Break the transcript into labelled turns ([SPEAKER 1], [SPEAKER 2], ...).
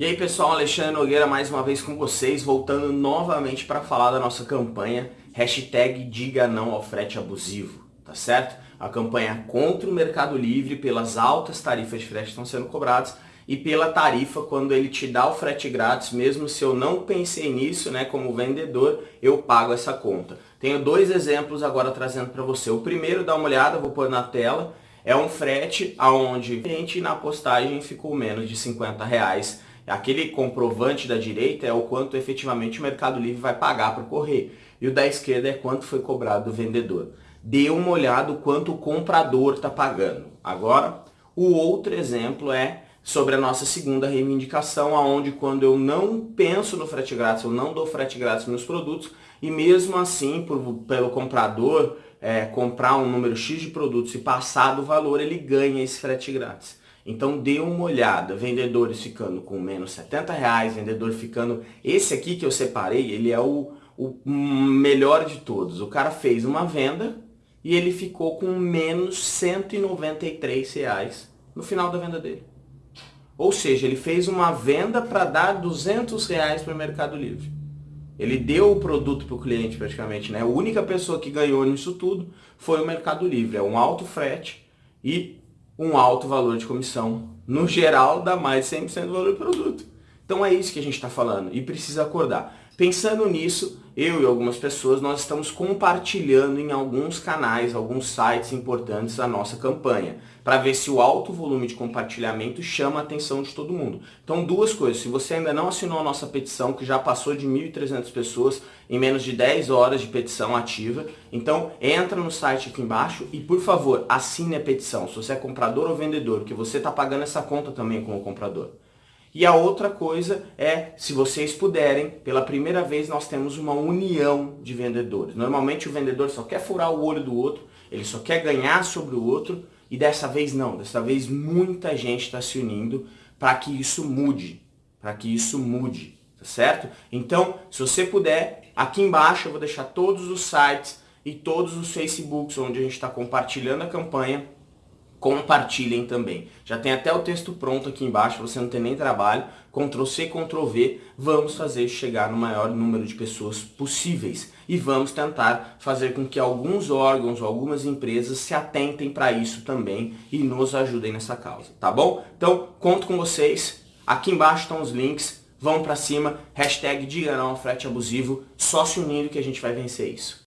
[SPEAKER 1] E aí pessoal, Alexandre Nogueira mais uma vez com vocês, voltando novamente para falar da nossa campanha Hashtag Diga Não ao Frete Abusivo, tá certo? A campanha contra o Mercado Livre pelas altas tarifas de frete que estão sendo cobradas e pela tarifa quando ele te dá o frete grátis, mesmo se eu não pensei nisso, né, como vendedor, eu pago essa conta. Tenho dois exemplos agora trazendo para você. O primeiro, dá uma olhada, vou pôr na tela, é um frete aonde na postagem ficou menos de 50 reais Aquele comprovante da direita é o quanto efetivamente o Mercado Livre vai pagar para o correio. E o da esquerda é quanto foi cobrado do vendedor. Dê uma olhada o quanto o comprador está pagando. Agora, o outro exemplo é sobre a nossa segunda reivindicação, aonde quando eu não penso no frete grátis, eu não dou frete grátis nos produtos, e mesmo assim, por, pelo comprador é, comprar um número X de produtos e passar do valor, ele ganha esse frete grátis. Então dê uma olhada, vendedores ficando com menos 70 reais, vendedor ficando... Esse aqui que eu separei, ele é o, o melhor de todos. O cara fez uma venda e ele ficou com menos 193 reais no final da venda dele. Ou seja, ele fez uma venda para dar 200 reais para o Mercado Livre. Ele deu o produto para o cliente praticamente, né? A única pessoa que ganhou nisso tudo foi o Mercado Livre. É um alto frete e um alto valor de comissão. No geral, dá mais de 100% do valor do produto. Então é isso que a gente está falando e precisa acordar. Pensando nisso, eu e algumas pessoas, nós estamos compartilhando em alguns canais, alguns sites importantes a nossa campanha, para ver se o alto volume de compartilhamento chama a atenção de todo mundo. Então duas coisas, se você ainda não assinou a nossa petição, que já passou de 1.300 pessoas em menos de 10 horas de petição ativa, então entra no site aqui embaixo e por favor, assine a petição, se você é comprador ou vendedor, porque você está pagando essa conta também como comprador. E a outra coisa é, se vocês puderem, pela primeira vez nós temos uma união de vendedores. Normalmente o vendedor só quer furar o olho do outro, ele só quer ganhar sobre o outro, e dessa vez não, dessa vez muita gente está se unindo para que isso mude, para que isso mude, tá certo? Então, se você puder, aqui embaixo eu vou deixar todos os sites e todos os Facebooks onde a gente está compartilhando a campanha, compartilhem também. Já tem até o texto pronto aqui embaixo, você não tem nem trabalho. Ctrl C, Ctrl V, vamos fazer chegar no maior número de pessoas possíveis. E vamos tentar fazer com que alguns órgãos, algumas empresas se atentem para isso também e nos ajudem nessa causa, tá bom? Então, conto com vocês. Aqui embaixo estão os links. Vão para cima. Hashtag Diga Não ao Frete Abusivo. Só se unindo que a gente vai vencer isso.